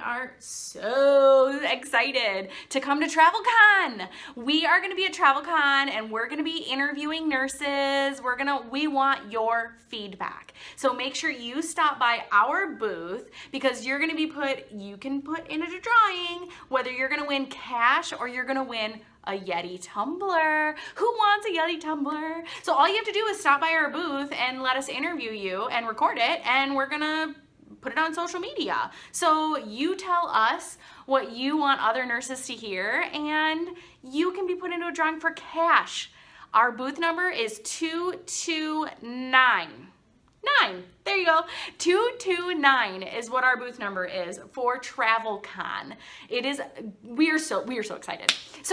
are so excited to come to TravelCon. We are going to be at TravelCon and we're going to be interviewing nurses. We're to we want your feedback. So make sure you stop by our booth because you're going to be put you can put in a drawing whether you're going to win cash or you're going to win a Yeti tumbler. Who wants a Yeti tumbler? So all you have to do is stop by our booth and let us interview you and record it and we're to put it on social media. So you tell us what you want other nurses to hear and you can be put into a drawing for cash. Our booth number is 229. Nine. There you go. 229 is what our booth number is for TravelCon. It is we are so we are so excited. So